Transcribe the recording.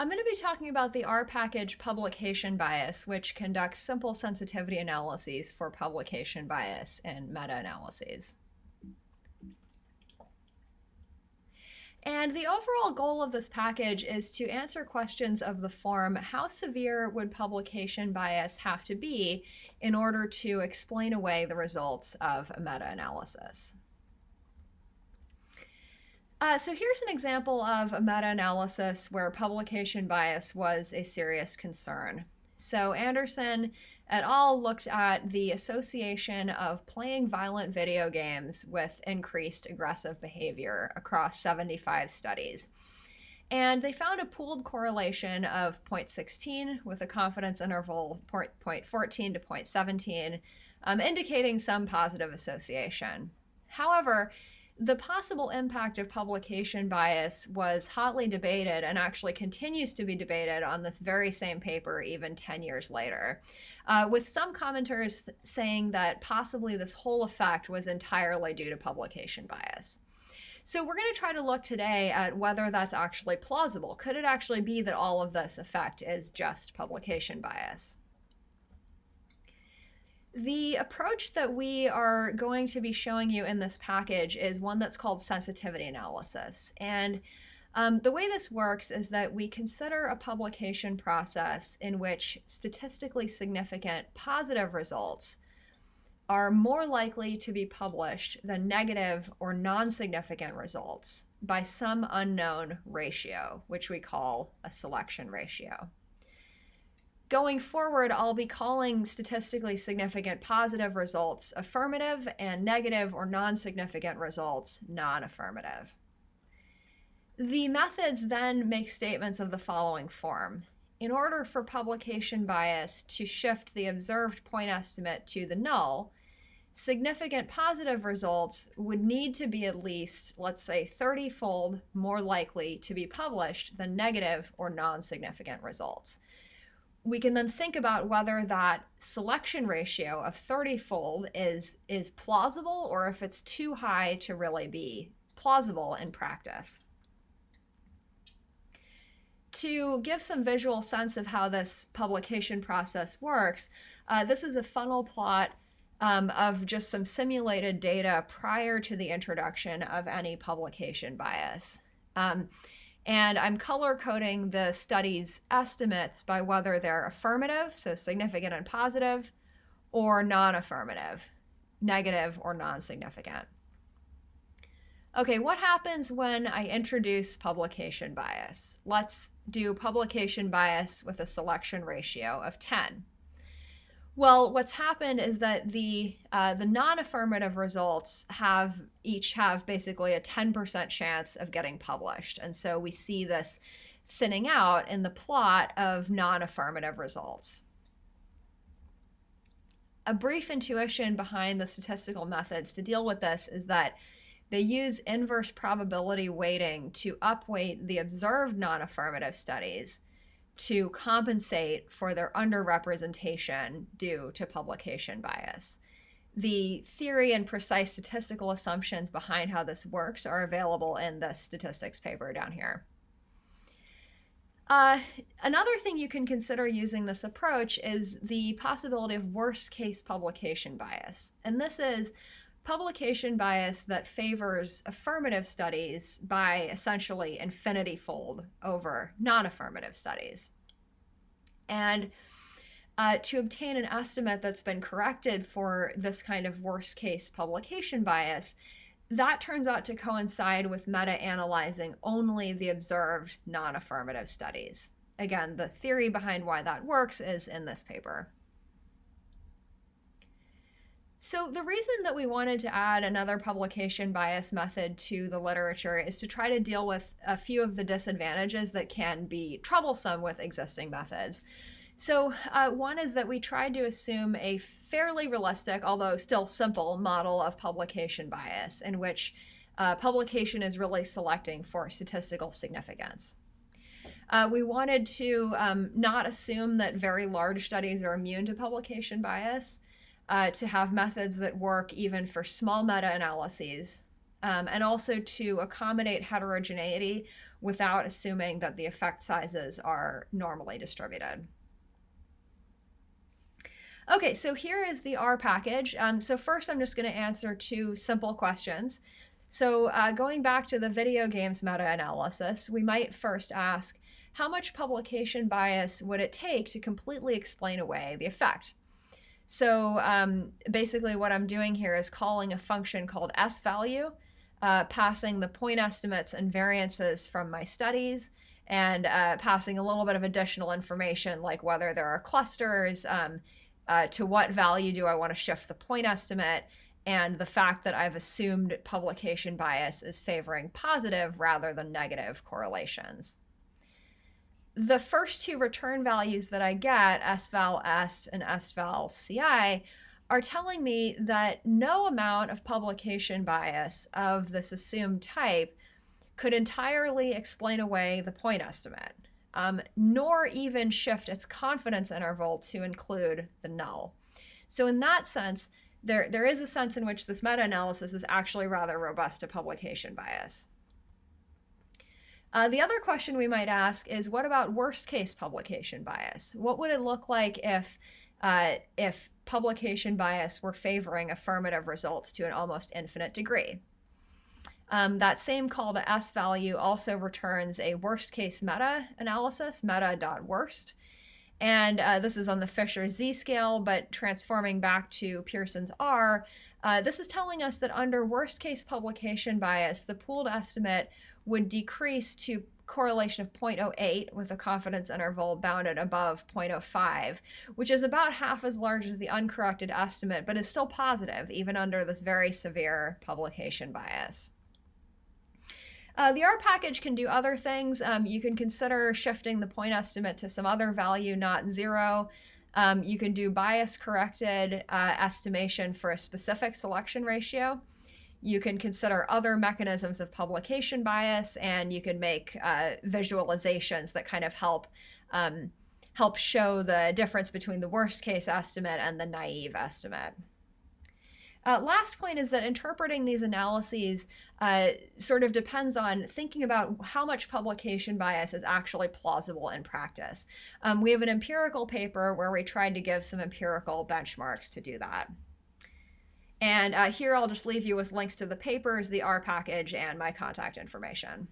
I'm going to be talking about the R package publication bias, which conducts simple sensitivity analyses for publication bias and meta-analyses. And the overall goal of this package is to answer questions of the form, how severe would publication bias have to be in order to explain away the results of a meta-analysis? Uh, so here's an example of a meta-analysis where publication bias was a serious concern. So Anderson et al. looked at the association of playing violent video games with increased aggressive behavior across 75 studies. And they found a pooled correlation of 0.16 with a confidence interval 0.14 to 0.17, um, indicating some positive association. However, the possible impact of publication bias was hotly debated and actually continues to be debated on this very same paper even 10 years later, uh, with some commenters saying that possibly this whole effect was entirely due to publication bias. So we're going to try to look today at whether that's actually plausible. Could it actually be that all of this effect is just publication bias? The approach that we are going to be showing you in this package is one that's called sensitivity analysis. And um, the way this works is that we consider a publication process in which statistically significant positive results are more likely to be published than negative or non-significant results by some unknown ratio, which we call a selection ratio going forward, I'll be calling statistically significant positive results affirmative and negative or non-significant results non-affirmative. The methods then make statements of the following form. In order for publication bias to shift the observed point estimate to the null, significant positive results would need to be at least, let's say, 30-fold more likely to be published than negative or non-significant results we can then think about whether that selection ratio of 30-fold is, is plausible or if it's too high to really be plausible in practice. To give some visual sense of how this publication process works, uh, this is a funnel plot um, of just some simulated data prior to the introduction of any publication bias. Um, and I'm color coding the study's estimates by whether they're affirmative, so significant and positive, or non-affirmative, negative or non-significant. Okay, what happens when I introduce publication bias? Let's do publication bias with a selection ratio of 10. Well, what's happened is that the uh, the non-affirmative results have each have basically a 10% chance of getting published, and so we see this thinning out in the plot of non-affirmative results. A brief intuition behind the statistical methods to deal with this is that they use inverse probability weighting to upweight the observed non-affirmative studies to compensate for their underrepresentation due to publication bias. The theory and precise statistical assumptions behind how this works are available in the statistics paper down here. Uh, another thing you can consider using this approach is the possibility of worst case publication bias. And this is publication bias that favors affirmative studies by essentially infinity fold over non-affirmative studies. And uh, to obtain an estimate that's been corrected for this kind of worst case publication bias, that turns out to coincide with meta-analyzing only the observed non-affirmative studies. Again, the theory behind why that works is in this paper. So the reason that we wanted to add another publication bias method to the literature is to try to deal with a few of the disadvantages that can be troublesome with existing methods. So uh, one is that we tried to assume a fairly realistic, although still simple, model of publication bias in which uh, publication is really selecting for statistical significance. Uh, we wanted to um, not assume that very large studies are immune to publication bias, uh, to have methods that work even for small meta-analyses, um, and also to accommodate heterogeneity without assuming that the effect sizes are normally distributed. Okay, so here is the R package. Um, so first I'm just going to answer two simple questions. So uh, going back to the video games meta-analysis, we might first ask, how much publication bias would it take to completely explain away the effect? So um, basically what I'm doing here is calling a function called s-value, uh, passing the point estimates and variances from my studies, and uh, passing a little bit of additional information like whether there are clusters, um, uh, to what value do I want to shift the point estimate, and the fact that I've assumed publication bias is favoring positive rather than negative correlations. The first two return values that I get, sval est and sval ci, are telling me that no amount of publication bias of this assumed type could entirely explain away the point estimate um, nor even shift its confidence interval to include the null. So in that sense, there, there is a sense in which this meta-analysis is actually rather robust to publication bias. Uh, the other question we might ask is, what about worst case publication bias? What would it look like if, uh, if publication bias were favoring affirmative results to an almost infinite degree? Um, that same call to s-value also returns a worst case meta analysis, meta.worst. And uh, this is on the Fisher z-scale, but transforming back to Pearson's R, uh, this is telling us that under worst case publication bias, the pooled estimate would decrease to correlation of 0.08 with a confidence interval bounded above 0.05, which is about half as large as the uncorrected estimate, but is still positive even under this very severe publication bias. Uh, the R package can do other things. Um, you can consider shifting the point estimate to some other value, not zero. Um, you can do bias corrected uh, estimation for a specific selection ratio. You can consider other mechanisms of publication bias, and you can make uh, visualizations that kind of help um, help show the difference between the worst case estimate and the naive estimate. Uh, last point is that interpreting these analyses uh, sort of depends on thinking about how much publication bias is actually plausible in practice. Um, we have an empirical paper where we tried to give some empirical benchmarks to do that. And uh, here I'll just leave you with links to the papers, the R package, and my contact information.